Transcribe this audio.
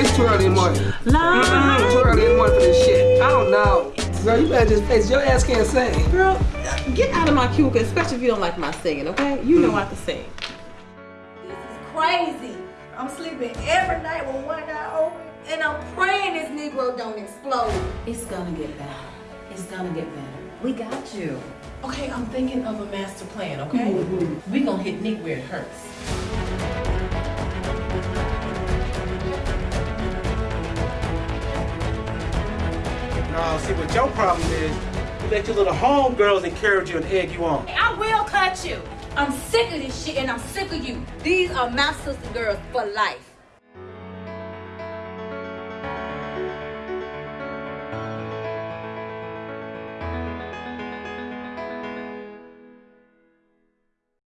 It's too early in the morning. Too early in the morning for this shit. I don't know. Girl, you better just face your ass can't sing. Girl, get out of my cubicle, especially if you don't like my singing, okay? You know mm. I can sing. This is crazy. I'm sleeping every night with one eye open, and I'm praying this Negro don't explode. It's gonna get better. It's gonna get better. We got you. Okay, I'm thinking of a master plan, okay? Mm -hmm. we gonna hit Nick where it hurts. No, see what your problem is, you let your little homegirls encourage you and egg you on. I will cut you. I'm sick of this shit, and I'm sick of you. These are my sister girls for life.